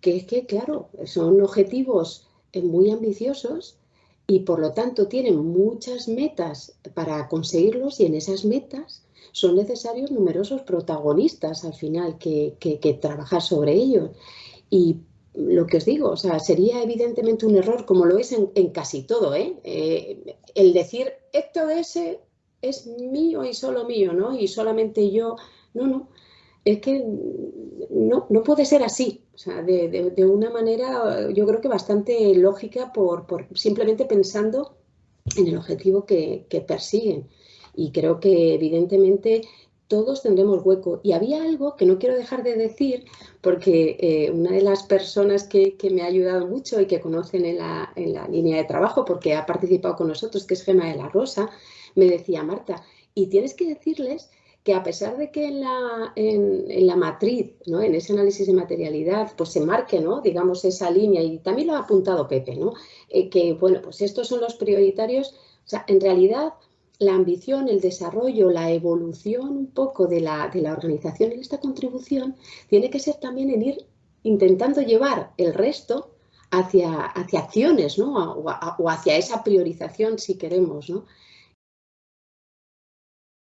que es que, claro, son objetivos eh, muy ambiciosos y por lo tanto tienen muchas metas para conseguirlos y en esas metas son necesarios numerosos protagonistas al final que, que, trabajar sobre ellos. Y lo que os digo, o sea, sería evidentemente un error, como lo es en, casi todo, ¿eh? ¿eh? el decir esto de ese es mío y solo mío, ¿no? Y solamente yo, no, no, es que no, no puede ser así, o sea, de, de, una manera yo creo que bastante lógica por, por simplemente pensando en el objetivo que, que persiguen. Y creo que evidentemente todos tendremos hueco. Y había algo que no quiero dejar de decir, porque eh, una de las personas que, me ha ayudado mucho y que conocen en la, en la, línea de trabajo, porque ha participado con nosotros, que es Gema de la Rosa, me decía, Marta, y tienes que decirles que a pesar de que en la, en, la matriz, ¿no? en ese análisis de materialidad, pues se marque, ¿no? digamos, esa línea, y también lo ha apuntado Pepe, ¿no? Eh, que, bueno, pues estos son los prioritarios, o sea, en realidad la ambición, el desarrollo, la evolución un poco de la, de la organización en esta contribución tiene que ser también en ir intentando llevar el resto hacia, hacia acciones, ¿no? O, hacia esa priorización, si queremos, ¿no?